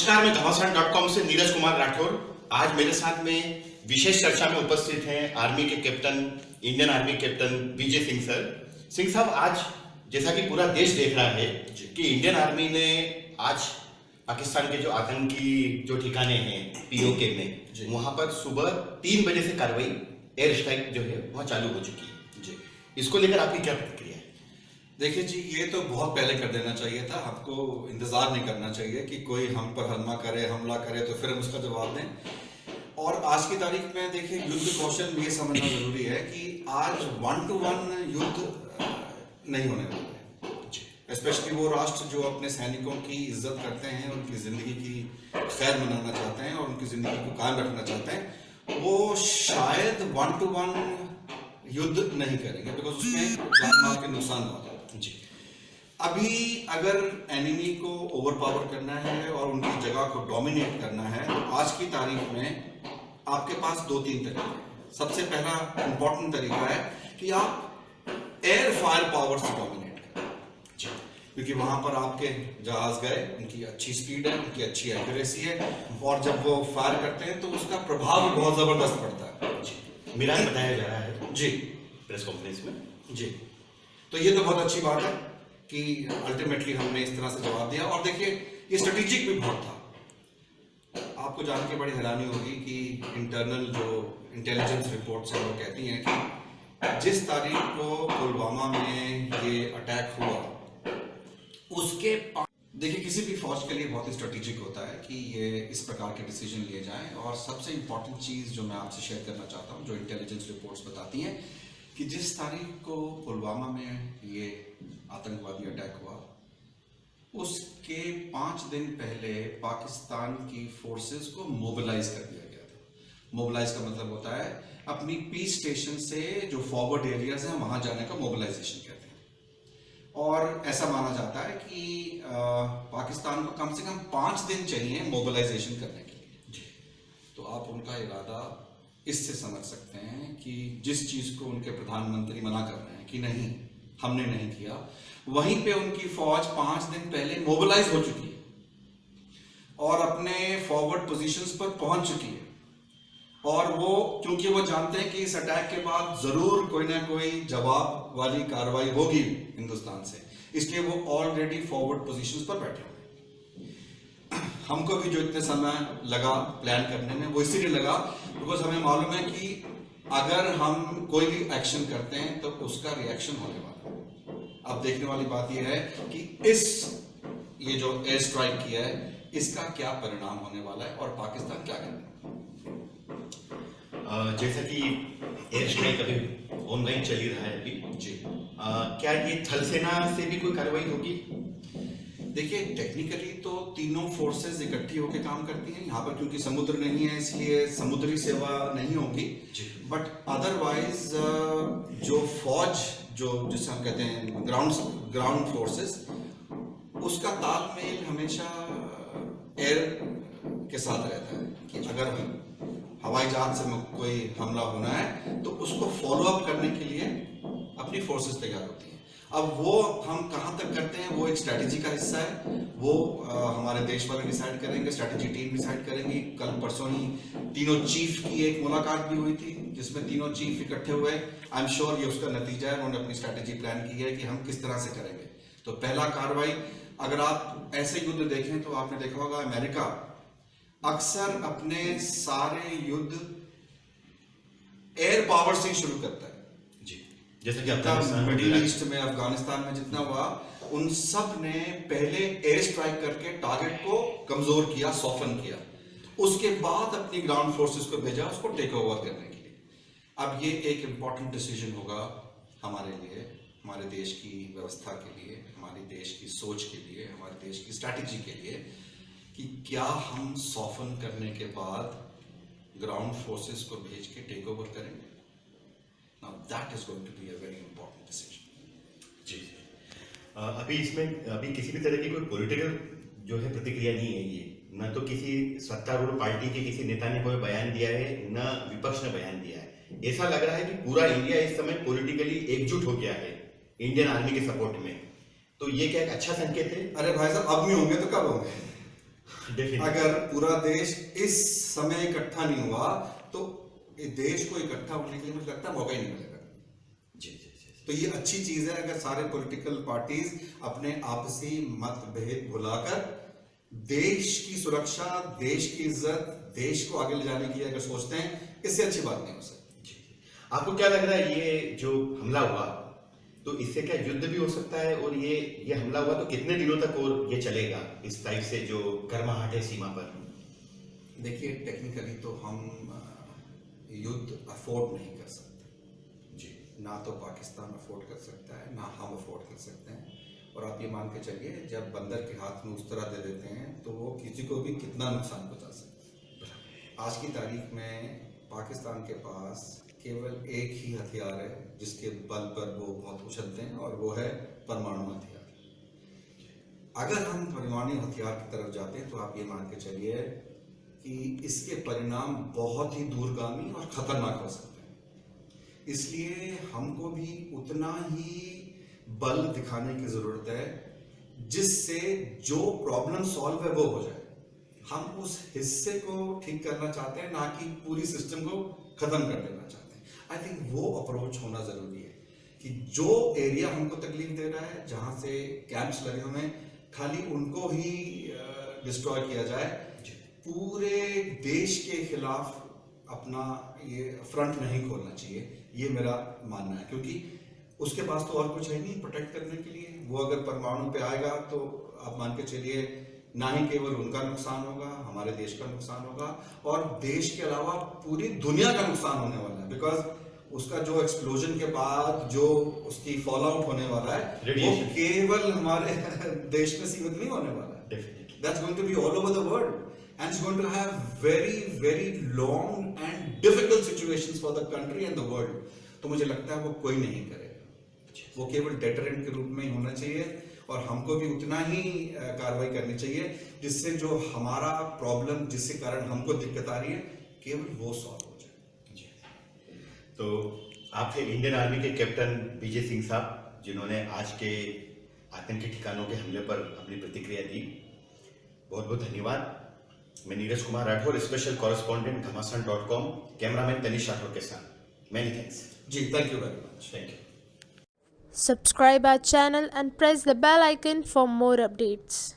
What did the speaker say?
नमस्कार मैं घमासान डॉट कॉम से नीरज कुमार राठौर। आज मेरे साथ में विशेष चर्चा में उपस्थित हैं आर्मी के captain Indian army captain Vijay Singh sir. Singh साहब आज जैसा कि पूरा देश देख रहा है कि इंडियन आर्मी ने आज पाकिस्तान के जो आतंकी जो ठिकाने हैं पीओके में वहाँ पर सुबह तीन बजे से कार्रवाई एयर स्ट्राइक जो है वहाँ चालू हो चुकी है। जी। इसको लेकर आपकी क्या प्रतिक्रिया देखिए जी, ये तो बहुत पहले कर देना चाहिए था। हमको इंतज़ार नहीं करना चाहिए कि कोई हम पर हमला करे हमला करे तो फिर हम उसका जवाब दें। और आज की तारीख में देखिए, युद्ध कौशल ये समझना ज़रूरी है कि आज वन टू वन युद्ध नहीं होने वाला स्पेशली वो राष्ट्र जो अपने सैनिकों की इज़्ज़त करते हैं, उनकी ज़िंदगी की खैर मनाना चाहते हैं और उनकी ज़िंदगी को कायम रखना चाहते हैं, वो शायद वन टू वन युद्ध नहीं करेंगे बिकॉज़ उसमें जान माल के नुकसान बहुत है। जी अभी अगर एनिमी को ओवर पावर करना है और उनकी जगह को डोमिनेट करना है तो आज की तारीख में आपके पास दो तीन तरीके हैं। सबसे पहला इंपॉर्टेंट तरीका है कि आप एयर फायर पावर से डोमिनेट करें। जी क्योंकि वहाँ पर आपके जहाज़ गए उनकी अच्छी स्पीड है उनकी अच्छी एक्यूरेसी है और जब वो फायर करते हैं तो उसका प्रभाव बहुत ज़बरदस्त पड़ता है। जी। मिरान बताया जा रहा है जी। प्रेस कॉन्फ्रेंस में। जी। तो ये तो बहुत अच्छी बात है कि अल्टीमेटली हमने इस तरह से जवाब दिया। और देखिए, ये स्ट्रेटेजिक भी बहुत था। आपको जान के बड़ी हैरानी होगी कि इंटरनल जो इंटेलिजेंस रिपोर्ट्स हैं, वो कहती हैं कि जिस तारीख को पुलवामा में ये अटैक हुआ, उसके देखिए, किसी भी फौज के लिए बहुत ही स्ट्रेटेजिक होता है कि ये इस प्रकार के डिसीज़न लिए जाएँ। और सबसे इंपॉर्टेंट चीज़ जो मैं आपसे शेयर करना चाहता हूँ, जो इंटेलिजेंस रिपोर्ट्स बताती हैं, कि जिस तारीख को पुलवामा में ये आतंकवादी अटैक हुआ। उसके पाँच दिन पहले पाकिस्तान की फोर्सेस को मोबिलाइज कर दिया गया था। मोबिलाइज का मतलब होता है, अपनी पीस स्टेशन से जो फॉरवर्ड एरियाज़ हैं, वहाँ जाने का मोबिलाइजेशन कहते हैं। और ऐसा माना जाता है कि पाकिस्तान को कम से कम पाँच दिन चाहिए मोबिलाइजेशन करने के लिए। तो आप उनका इरादा इससे समझ सकते हैं कि जिस चीज़ को उनके प्रधानमंत्री मना कर रहे हैं कि नहीं, हमने नहीं किया, वहीं पे उनकी फौज पाँच दिन पहले मोबिलाइज हो चुकी है और अपने फॉरवर्ड पोजीशंस पर पहुँच चुकी है। और वो, क्योंकि वो जानते हैं कि इस अटैक के बाद ज़रूर कोई ना कोई जवाब वाली कार्रवाई होगी हिंदुस्तान से। इसलिए वो ऑलरेडी फॉरवर्ड पोजीशंस पर बैठे हुए हमको भी जो इतने समय लगा प्लान करने में, वो इसीलिए लगा बिकॉज़ हमें मालूम है कि अगर हम कोई भी एक्शन करते हैं तो उसका रिएक्शन होने वाला है। अब देखने वाली बात यह है कि इस ये जो एयर स्ट्राइक किया है इसका क्या परिणाम होने वाला है और पाकिस्तान क्या करेगा अ, जैसा कि एयर स्ट्राइक अभी ऑनलाइन चल ही रहा है अभी। जी। अ, क्या ये थल सेना से भी कोई कार्रवाई होगी? देखिए टेक्निकली तो तीनों फोर्सेस इकट्ठी होकर काम करती हैं। यहाँ पर क्योंकि समुद्र नहीं है इसलिए समुद्री सेवा नहीं होगी। बट अदरवाइज़ जो फौज जो जिसे हम कहते हैं ग्राउंड ग्राउंड फोर्सेस उसका तालमेल हमेशा एयर के साथ रहता है कि अगर हवाई जहाज़ से कोई हमला होना है तो उसको फॉलो अप करने के लिए अपनी फोर्सेस तैयार होती हैं। अब वो हम कहाँ तक करते हैं वो एक स्ट्रेटेजी का हिस्सा है। वो अ, हमारे देश वाले डिसाइड करेंगे स्ट्रेटेजी टीम डिसाइड करेंगी। कल परसों ही तीनों चीफ की एक मुलाकात भी हुई थी जिसमें तीनों चीफ इकट्ठे हुए। आई एम श्योर ये उसका नतीजा है उन्होंने अपनी स्ट्रेटेजी प्लान की है कि हम किस तरह से करेंगे। तो पहला कार्रवाई अगर आप ऐसे युद्ध देखें तो आपने देखा होगा अमेरिका अक्सर अपने सारे युद्ध एयर पावर से शुरू करता है। जैसा कि जितना मिडिल ईस्ट में अफ़गानिस्तान में जितना हुआ उन सबने पहले एयर स्ट्राइक करके टारगेट को कमज़ोर किया सॉफन किया। उसके बाद अपनी ग्राउंड फोर्सेस को भेजा उसको टेक ओवर करने के लिए। अब ये एक इंपॉर्टेंट डिसीज़न होगा हमारे लिए हमारे देश की व्यवस्था के लिए हमारे देश की सोच के लिए हमारे देश की स्ट्रैटेजी के लिए कि क्या हम सॉफन करने के बाद ग्राउंड फोर्सेस को भेज के टेक ओवर करेंगे। Now that is going to be a very important decision. जी। अभी इसमें अभी किसी भी तरह की कोई पॉलिटिकल जो है प्रतिक्रिया नहीं है ये। न तो किसी सत्तारूढ़ पार्टी के किसी नेता ने कोई बयान दिया है न विपक्ष ने बयान दिया है। ऐसा लग रहा है कि पूरा इंडिया इस समय पॉलिटिकली एकजुट हो गया है इंडियन आर्मी के सपोर्ट में। तो ये क्या एक अच्छा संकेत है? अरे भाई साहब अब नहीं होंगे तो कब होंगे? अगर पूरा देश इस समय इकट्ठा नहीं हुआ तो देश को इकट्ठा होने के लिए मुझे लगता है मौका ही नहीं मिलेगा। जी जी जी तो ये अच्छी चीज़ है अगर सारे पॉलिटिकल पार्टीज़ अपने आपसी मतभेद भुलाकर देश की सुरक्षा देश की इज़्ज़त देश को आगे ले जाने की अगर सोचते हैं इससे अच्छी बात नहीं हो सकती। आपको क्या लग रहा है ये जो हमला हुआ तो इससे क्या युद्ध भी हो सकता है? और ये ये हमला हुआ तो कितने दिनों तक और ये चलेगा इस टाइप से जो गर्माहट है सीमा पर? देखिए टेक्निकली तो हम युद्ध अफोर्ड नहीं कर सकते। जी, ना तो पाकिस्तान अफोर्ड कर सकता है, ना हम अफोर्ड कर सकते हैं। और आप ये मान के चलिए, जब बंदर के हाथ में उस तरह दे देते हैं तो वो किसी को भी कितना नुकसान पहुँचा सकते आज की तारीख में पाकिस्तान के पास केवल एक ही हथियार है, जिसके बल पर वो बहुत उछलते हैं, और वो है परमाणु हथियार। अगर हम परमाणु हथियार की तरफ़ जाते हैं तो आप ये मान के चलिए कि इसके परिणाम बहुत ही दूरगामी और खतरनाक हो सकते हैं। इसलिए हमको भी उतना ही बल दिखाने की ज़रूरत है, जिससे जो प्रॉब्लम सॉल्व है वो हो जाए। हम उस हिस्से को ठीक करना चाहते हैं, ना कि पूरी सिस्टम को खत्म कर देना चाहते हैं। आई थिंक वो अप्रोच होना ज़रूरी है कि जो एरिया हमको तकलीफ़ दे रहा है, जहाँ से कैंप्स लगे हुए हैं, खाली उनको ही डिस्ट्रॉय किया जाए। पूरे देश के खिलाफ अपना ये फ्रंट नहीं खोलना चाहिए। ये मेरा मानना है क्योंकि उसके पास तो और कुछ है नहीं प्रोटेक्ट करने के लिए। वो अगर परमाणु पे आएगा तो आप मान के चलिए ना ही केवल उनका नुकसान होगा हमारे देश का नुकसान होगा और देश के अलावा पूरी दुनिया का नुकसान होने वाला है बिकॉज़ उसका जो एक्सप्लोजन के बाद जो उसकी फॉल आउट होने वाला है वो केवल हमारे देश में सीमित नहीं होने वाला है। Definitely that's going to be all over the world and it's going to have very very long and difficult situations for the country and the world. तो मुझे लगता है वो कोई नहीं करेगा। वो केवल डेटरेंट के रूप में ही होना चाहिए और हमको भी उतना ही कार्रवाई करनी चाहिए, जिससे जो हमारा प्रॉब्लम जिसके कारण हमको दिक्कत आ रही है, केवल वो सॉल्व हो जाए। तो आप थे इंडियन आर्मी के कैप्टन विजय सिंह साहब, जिन्होंने आज के आतंकी ठिकानों के हमले पर अपनी प्रतिक्रिया दी बहुत बहुत धन्यवाद। मैं Neeraj Kumar Rathore special correspondent Ghamasan dot com cameraman Tanish Rathore के साथ। Many thanks ji thank you very much thank you Subscribe our channel and press the bell icon for more updates.